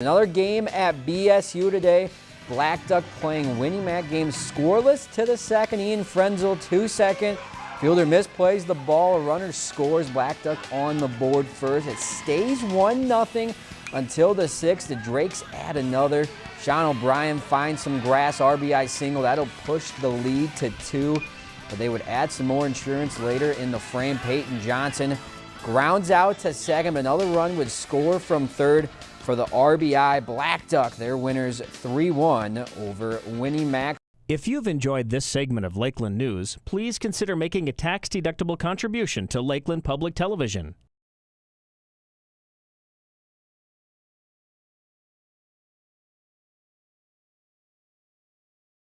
Another game at BSU today. Blackduck playing Win-E-Mac game scoreless to the second. Ian Frenzel, two second. Fielder misplays the ball. A runner scores. Blackduck on the board first. It stays 1 0 until the sixth. The Drakes add another. Sean O'Brien finds some grass RBI single. That'll push the lead to two. But they would add some more insurance later in the frame. Peyton Johnson grounds out to second. Another run would score from third for the RBI Black Duck. They're winners 3-1 over Win-E-Mac. If you've enjoyed this segment of Lakeland News, please consider making a tax-deductible contribution to Lakeland Public Television.